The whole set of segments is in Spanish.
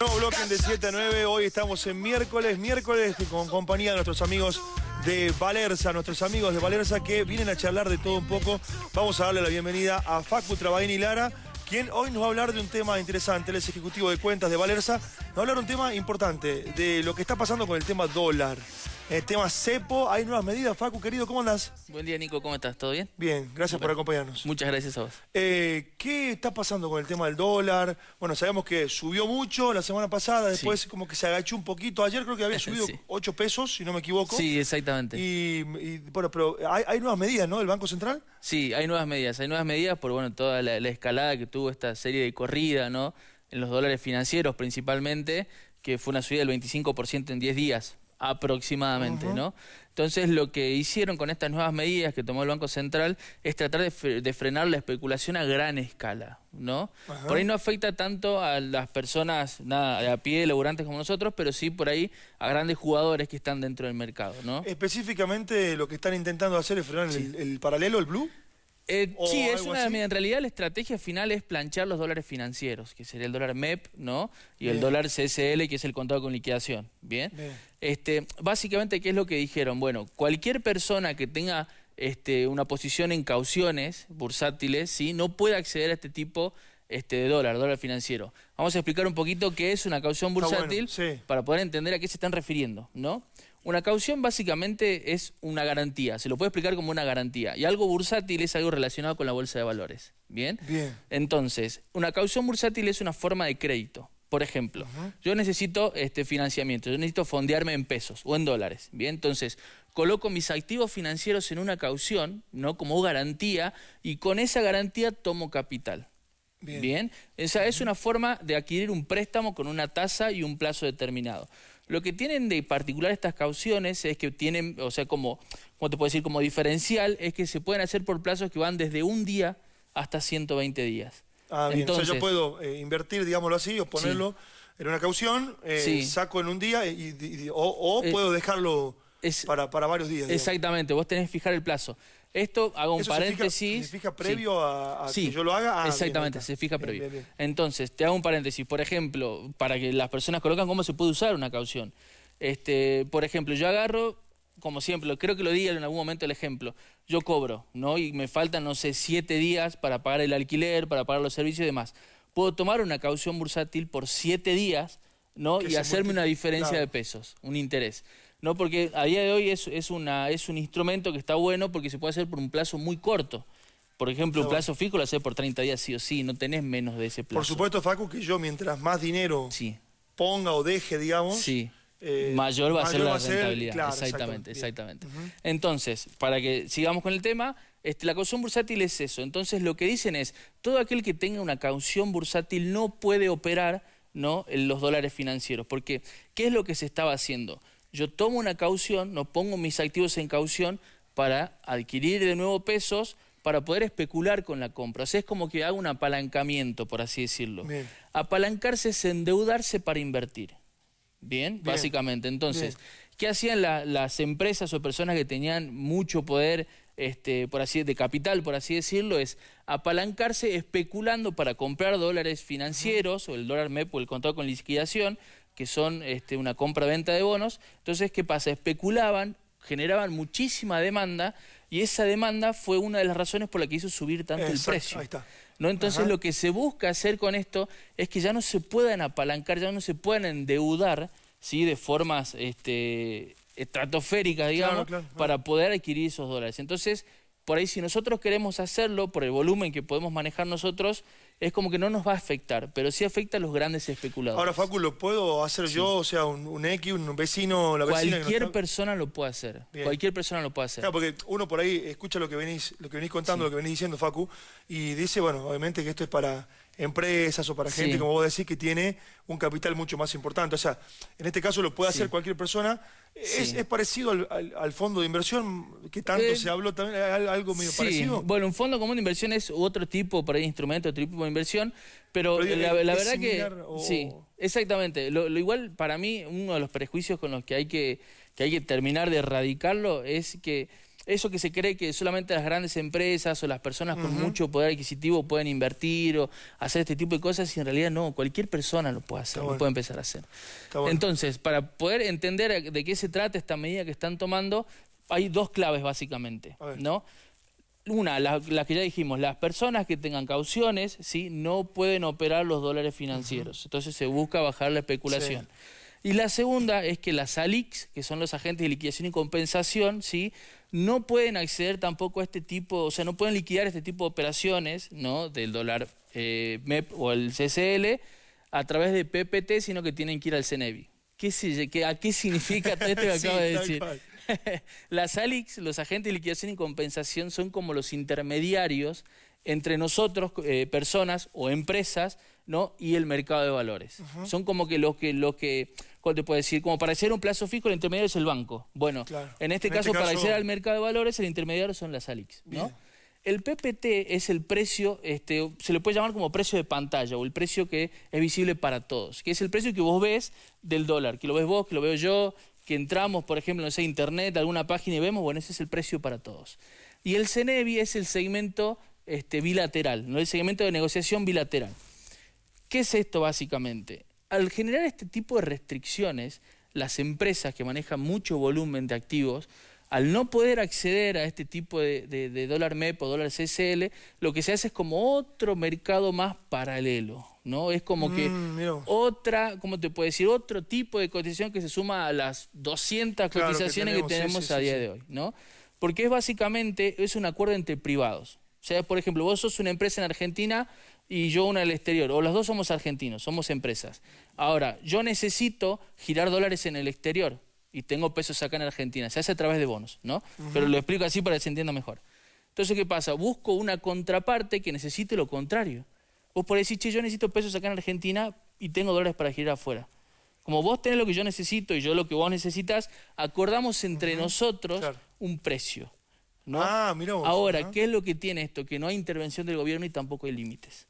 Nuevo bloque de 7 a 9, hoy estamos en miércoles, miércoles con compañía de nuestros amigos de Valerza, nuestros amigos de Valerza que vienen a charlar de todo un poco. Vamos a darle la bienvenida a Facu Trabaini Lara, quien hoy nos va a hablar de un tema interesante, él es ejecutivo de cuentas de Valerza, nos va a hablar de un tema importante, de lo que está pasando con el tema dólar. El tema cepo, hay nuevas medidas. Facu, querido, ¿cómo andás? Buen día, Nico, ¿cómo estás? ¿Todo bien? Bien, gracias por acompañarnos. Muchas gracias a vos. Eh, ¿Qué está pasando con el tema del dólar? Bueno, sabemos que subió mucho la semana pasada, después como que se agachó un poquito. Ayer creo que había subido 8 pesos, si no me equivoco. Sí, exactamente. Y, bueno, pero hay, nuevas medidas, ¿no? ¿Del Banco Central? Sí, hay nuevas medidas. Hay nuevas medidas por, bueno, toda la, la escalada que tuvo esta serie de corrida, ¿no? En los dólares financieros principalmente, que fue una subida del 25% en 10 días aproximadamente, ¿no? Entonces lo que hicieron con estas nuevas medidas que tomó el Banco Central es tratar de, frenar la especulación a gran escala, ¿no? Por ahí no afecta tanto a las personas nada, a pie, laburantes como nosotros, pero sí por ahí a grandes jugadores que están dentro del mercado, ¿no? Específicamente lo que están intentando hacer es frenar el paralelo, el blue. Eh, sí, es una, en realidad la estrategia final es planchar los dólares financieros, que sería el dólar MEP, ¿no? Y el dólar CSL, que es el contado con liquidación, ¿bien? Este, básicamente, ¿qué es lo que dijeron? Bueno, cualquier persona que tenga este, una posición en cauciones bursátiles, ¿sí? No puede acceder a este tipo este, de dólar, dólar financiero. Vamos a explicar un poquito qué es una caución bursátil para poder entender a qué se están refiriendo, ¿no? Una caución básicamente es una garantía, se lo puede explicar como una garantía. Y algo bursátil es algo relacionado con la bolsa de valores. ¿Bien? Bien. Entonces, una caución bursátil es una forma de crédito. Por ejemplo, yo necesito este financiamiento, yo necesito fondearme en pesos o en dólares. Bien, entonces coloco mis activos financieros en una caución, ¿no? Como garantía, y con esa garantía tomo capital. Bien. Bien. Esa es una forma de adquirir un préstamo con una tasa y un plazo determinado. Lo que tienen de particular estas cauciones es que tienen, o sea, como, ¿cómo te puedo decir? Como diferencial, es que se pueden hacer por plazos que van desde un día hasta 120 días. Ah, bien. Entonces, o sea, yo puedo eh, invertir, digámoslo así, o ponerlo en una caución, eh, saco en un día y, o, eh, puedo dejarlo para, para, varios días. Exactamente, vos tenés que fijar el plazo. Esto, hago un paréntesis. Se fija, previo a, que yo lo haga? Ah, exactamente, se fija previo. Entonces, te hago un paréntesis. Por ejemplo, para que las personas colocan cómo se puede usar una caución. Este, por ejemplo, yo agarro, como siempre, creo que lo di en algún momento el ejemplo, yo cobro, ¿no? Y me faltan, no sé, siete días para pagar el alquiler, para pagar los servicios y demás. Puedo tomar una caución bursátil por siete días, ¿no? Y hacerme una diferencia de pesos, un interés. ¿No? Porque a día de hoy es, es, una, es un instrumento que está bueno porque se puede hacer por un plazo muy corto. Por ejemplo, un plazo fijo lo haces por 30 días sí o sí, no tenés menos de ese plazo. Por supuesto, Facu, que yo mientras más dinero ponga o deje, digamos... Sí. Eh, mayor va a ser la rentabilidad. exactamente, exactamente. Entonces, para que sigamos con el tema, este, la caución bursátil es eso. Entonces, lo que dicen es, todo aquel que tenga una caución bursátil no puede operar ¿no? en los dólares financieros. Porque, ¿qué es lo que se estaba haciendo? Yo tomo una caución, no pongo mis activos en caución para adquirir de nuevo pesos para poder especular con la compra. O sea, es como que hago un apalancamiento, por así decirlo. Apalancarse es endeudarse para invertir. Bien, básicamente. Entonces, ¿qué hacían las empresas o personas que tenían mucho poder este, por así, de capital, por así decirlo, es apalancarse especulando para comprar dólares financieros, o el dólar MEP o el contado con liquidación, que son este, una compra-venta de bonos. Entonces, ¿qué pasa? Especulaban, generaban muchísima demanda y esa demanda fue una de las razones por la que hizo subir tanto el precio. Ahí está. ¿no? Entonces lo que se busca hacer con esto es que ya no se puedan apalancar, ya no se puedan endeudar ¿sí? de formas este, estratosféricas, digamos, para poder adquirir esos dólares. Entonces, por ahí si nosotros queremos hacerlo, por el volumen que podemos manejar nosotros, es como que no nos va a afectar, pero sí afecta a los grandes especuladores. Ahora, Facu, ¿lo puedo hacer yo? O sea, un, X, un vecino, la vecina... Cualquier persona lo puede hacer. Cualquier persona lo puede hacer. Claro, porque uno por ahí escucha lo que venís, lo que venís contando, lo que venís diciendo, Facu, y dice, bueno, obviamente que esto es para empresas o para gente, como vos decís, que tiene un capital mucho más importante. O sea, en este caso lo puede hacer cualquier persona. Es, parecido al, fondo de inversión que tanto eh, se habló también? ¿Algo medio parecido? Bueno, un fondo común de inversión es otro tipo por ahí, instrumento, otro tipo de inversión, pero, la, verdad que... Sí, exactamente. Lo, igual, para mí, uno de los prejuicios con los que hay que, que hay que terminar de erradicarlo es que eso que se cree que solamente las grandes empresas o las personas con mucho poder adquisitivo pueden invertir o hacer este tipo de cosas y en realidad no, cualquier persona lo puede hacer, lo puede empezar a hacer. Entonces, para poder entender de qué se trata esta medida que están tomando, hay dos claves básicamente, ¿no? Una, la, que ya dijimos, las personas que tengan cauciones, ¿sí? no pueden operar los dólares financieros. Entonces se busca bajar la especulación. Y la segunda es que las ALICs, que son los agentes de liquidación y compensación, ¿sí? No pueden acceder tampoco a este tipo, o sea, no pueden liquidar este tipo de operaciones ¿no? del dólar eh, MEP o el CCL a través de PPT, sino que tienen que ir al CENEVI. ¿Qué, ¿A qué significa todo esto que acabo de decir? Las ALICs, los agentes de liquidación y compensación, son como los intermediarios entre nosotros, eh, personas o empresas, ¿no? y el mercado de valores. Son como que los que, los que ¿cómo te puedo decir? Como para hacer un plazo fijo, el intermediario es el banco. Bueno, en este, este caso, para acceder al mercado de valores, el intermediario son las ALICs, ¿no? El PPT es el precio, este, se le puede llamar como precio de pantalla o el precio que es visible para todos, que es el precio que vos ves del dólar, que lo ves vos, que lo veo yo, que entramos, por ejemplo, en sé, internet, alguna página y vemos, bueno, ese es el precio para todos. Y el CENEVI es el segmento este, bilateral, ¿no? el segmento de negociación bilateral. ¿Qué es esto básicamente? al generar este tipo de restricciones, las empresas que manejan mucho volumen de activos, al no poder acceder a este tipo de, dólar MEP o dólar CCL, lo que se hace es como otro mercado más paralelo, ¿no? Es como que mm, otra, ¿cómo te puedo decir? Otro tipo de cotización que se suma a las 200 cotizaciones que tenemos, a día de hoy, ¿no? Porque es básicamente, es un acuerdo entre privados. O sea, por ejemplo, vos sos una empresa en Argentina y yo una del exterior, o los dos somos argentinos, somos empresas. Ahora, yo necesito girar dólares en el exterior y tengo pesos acá en Argentina, se hace a través de bonos, ¿no? Pero lo explico así para que se entienda mejor. Entonces, ¿qué pasa? Busco una contraparte que necesite lo contrario. Vos podés decir, che, yo necesito pesos acá en Argentina y tengo dólares para girar afuera. Como vos tenés lo que yo necesito y yo lo que vos necesitas, acordamos entre nosotros un precio. ¿No? Ah, Ahora, ¿qué es lo que tiene esto? Que no hay intervención del gobierno y tampoco hay límites.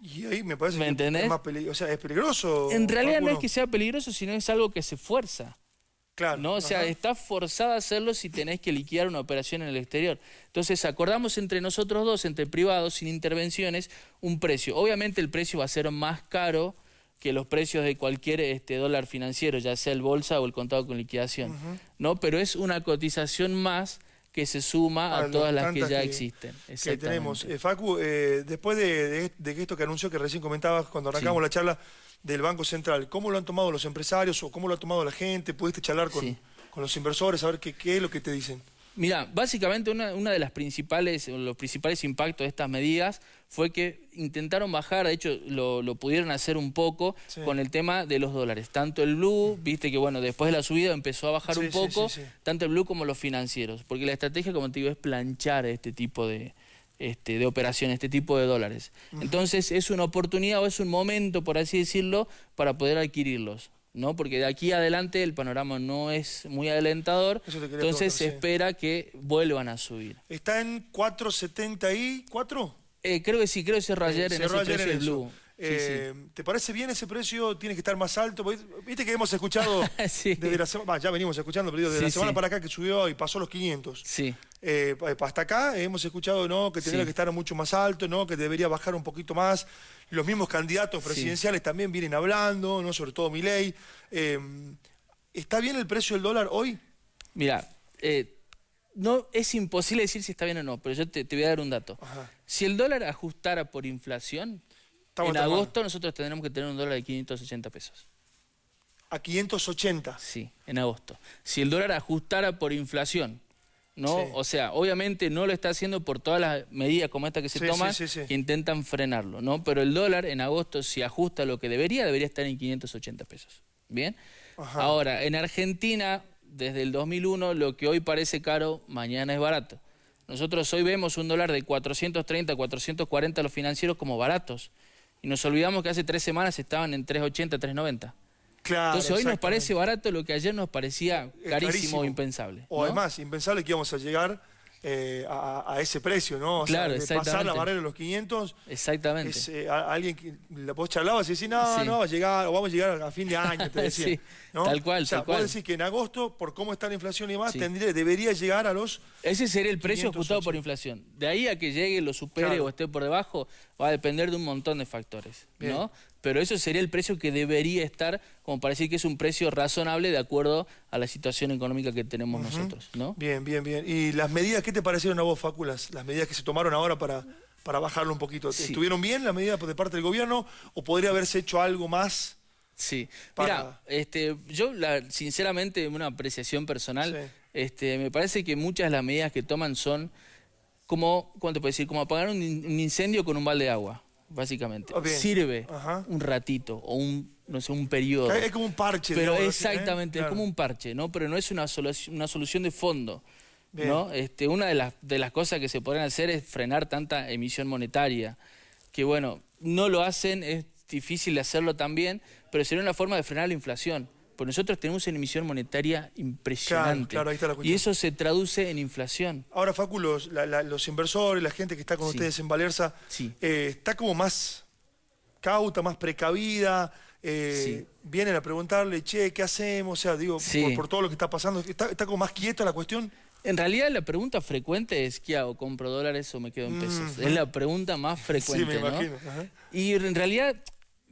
Y ahí me parece que es más peligroso. O sea, es peligroso. En realidad no es que sea peligroso, sino es algo que se fuerza. Claro. ¿no? O sea, está forzada a hacerlo si tenés que liquidar una operación en el exterior. Entonces, acordamos entre nosotros dos, entre privados, sin intervenciones, un precio. Obviamente el precio va a ser más caro que los precios de cualquier este, dólar financiero, ya sea el bolsa o el contado con liquidación. ¿no? Pero es una cotización más que se suma a, todas las que ya existen. Que tenemos. Eh, Facu, eh, después de, esto que anunció que recién comentabas cuando arrancamos la charla del Banco Central, ¿cómo lo han tomado los empresarios o cómo lo ha tomado la gente? ¿Pudiste charlar con, con los inversores, a ver qué, qué es lo que te dicen? Mira, básicamente una, una, de las principales, los principales impactos de estas medidas fue que intentaron bajar, de hecho lo, pudieron hacer un poco con el tema de los dólares. Tanto el blue, viste que bueno, después de la subida empezó a bajar un poco, tanto el blue como los financieros, porque la estrategia, como te digo, es planchar este tipo de, este, de operaciones, este tipo de dólares. Entonces es una oportunidad o es un momento, por así decirlo, para poder adquirirlos. ¿No? Porque de aquí adelante el panorama no es muy alentador, entonces se espera que vuelvan a subir. ¿Está en 4.74? Eh, creo que sí, creo que cerró ayer en ese precio Blue. Eh, ¿Te parece bien ese precio? ¿Tiene que estar más alto? Viste que hemos escuchado desde la semana, ya venimos escuchando, pero desde la semana para acá que subió y pasó los 500. Sí. Eh, hasta acá hemos escuchado ¿no? que tendría que estar mucho más alto, ¿no? que debería bajar un poquito más. Los mismos candidatos presidenciales también vienen hablando, ¿no? sobre todo Milei. Eh, ¿Está bien el precio del dólar hoy? Mira, eh, no es imposible decir si está bien o no, pero yo te, voy a dar un dato. Si el dólar ajustara por inflación, en agosto nosotros tendremos que tener un dólar de 580 pesos. ¿A 580? Sí, en agosto. Si el dólar ajustara por inflación, ¿no? O sea, obviamente no lo está haciendo por todas las medidas como esta que se toman que intentan frenarlo, ¿no? Pero el dólar en agosto, si ajusta lo que debería, debería estar en 580 pesos. ¿Bien? Ahora, en Argentina, desde el 2001, lo que hoy parece caro, mañana es barato. Nosotros hoy vemos un dólar de 430, 440 los financieros como baratos. Y nos olvidamos que hace tres semanas estaban en 380, 390. Entonces hoy nos parece barato lo que ayer nos parecía carísimo, o impensable. O además, impensable que íbamos a llegar eh, a, ese precio, ¿no? O claro, sea, pasar la barrera de los 500. Exactamente. Es, eh, alguien que vos charlabas y decís, no, no, va a llegar, o vamos a llegar a fin de año, te decía. sí, tal cual, o sea, tal cual. decís que en agosto, por cómo está la inflación y demás, tendría, debería llegar a los... Ese sería el precio ajustado por inflación. De ahí a que llegue, lo supere o esté por debajo, va a depender de un montón de factores, ¿no? pero eso sería el precio que debería estar, como para decir que es un precio razonable de acuerdo a la situación económica que tenemos nosotros, ¿no? Bien, bien, bien. ¿Y las medidas, qué te parecieron a vos, Fáculas? Las medidas que se tomaron ahora para, para bajarlo un poquito. ¿Estuvieron bien las medidas de parte del gobierno o podría haberse hecho algo más? Sí, mira, este, yo la, sinceramente, una apreciación personal, este, me parece que muchas de las medidas que toman son como, ¿cuánto puedo decir? Como apagar un incendio con un balde de agua básicamente. Sirve un ratito o un, no sé, un periodo. Es como un parche. Pero ¿eh? exactamente, es como un parche, ¿no? Pero no es una, solución, una solución de fondo. ¿no? Este, una de las, de las cosas que se podrían hacer es frenar tanta emisión monetaria, que bueno, no lo hacen, es difícil de hacerlo también, pero sería una forma de frenar la inflación. Porque nosotros tenemos una emisión monetaria impresionante. y eso se traduce en inflación. Ahora, Facu, los, inversores, la gente que está con ustedes en Valerza, eh, está como más cauta, más precavida. Eh, vienen a preguntarle, che, ¿qué hacemos? O sea, digo, por, todo lo que está pasando, ¿está, ¿está como más quieta la cuestión? En realidad la pregunta frecuente es ¿qué hago? ¿Compro dólares o me quedo en pesos? Es la pregunta más frecuente, sí, me imagino. Y en realidad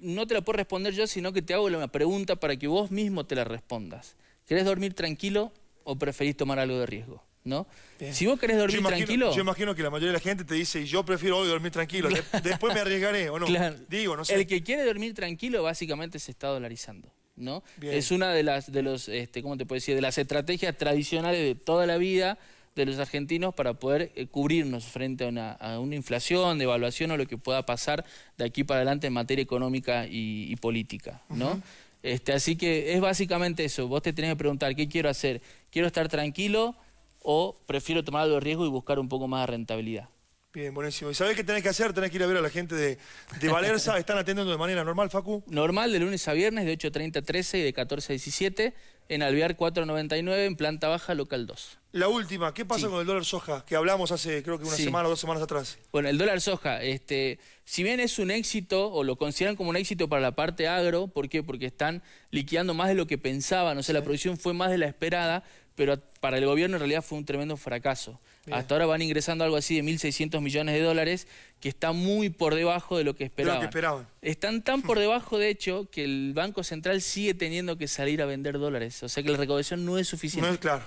no te la puedo responder yo, sino que te hago una pregunta para que vos mismo te la respondas. ¿Querés dormir tranquilo o preferís tomar algo de riesgo? ¿No? Si vos querés dormir tranquilo... Yo imagino que la mayoría de la gente te dice, yo prefiero hoy dormir tranquilo, después me arriesgaré, ¿o no? Digo, no sé. El que quiere dormir tranquilo básicamente se está dolarizando. ¿no? Es una de las, de los, este, ¿cómo te puedo decir? De las estrategias tradicionales de toda la vida de los argentinos para poder eh, cubrirnos frente a una, inflación, devaluación o lo que pueda pasar de aquí para adelante en materia económica y, política, ¿no? este, así que es básicamente eso, vos te tenés que preguntar, ¿qué quiero hacer? ¿Quiero estar tranquilo o prefiero tomar algo de riesgo y buscar un poco más de rentabilidad? Bien, buenísimo. ¿Y sabés qué tenés que hacer? Tenés que ir a ver a la gente de, de Valerza. ¿Están atendiendo de manera normal, Facu? Normal, de lunes a viernes, de 8.30 a 13 y de 14 a 17, en Alvear 499, en planta baja, local 2. La última, ¿qué pasa con el dólar soja? Que hablamos hace, creo que una semana o dos semanas atrás. Bueno, el dólar soja, este, si bien es un éxito, o lo consideran como un éxito para la parte agro, ¿por qué? Porque están liquidando más de lo que pensaban, o sea, la producción fue más de la esperada, pero para el gobierno en realidad fue un tremendo fracaso. Hasta ahora van ingresando algo así de 1.600 millones de dólares, que está muy por debajo de lo que esperaban. De lo que esperaban. Están tan por debajo, de hecho, que el Banco Central sigue teniendo que salir a vender dólares. O sea que la recaudación no es suficiente. No es claro.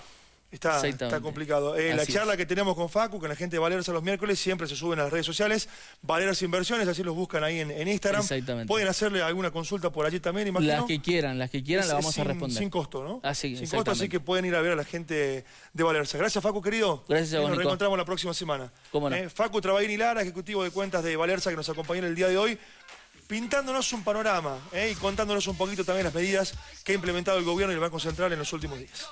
Está, está complicado. Eh, la charla que tenemos con Facu, con la gente de Valeros los miércoles, siempre se suben a las redes sociales. Valeros Inversiones, así los buscan ahí en, Instagram. Exactamente. Pueden hacerle alguna consulta por allí también, imagino. Las que quieran, las que quieran, la vamos a responder. Sin costo, ¿no? Así, sin costo, así que pueden ir a ver a la gente de Valerza. Gracias, Facu, querido. Gracias a vos, Nos reencontramos la próxima semana. ¿Cómo no? Eh, Facu Trabaín Lara, ejecutivo de cuentas de Valerza, que nos acompañó en el día de hoy pintándonos un panorama eh, y contándonos un poquito también las medidas que ha implementado el gobierno y el Banco Central en los últimos días.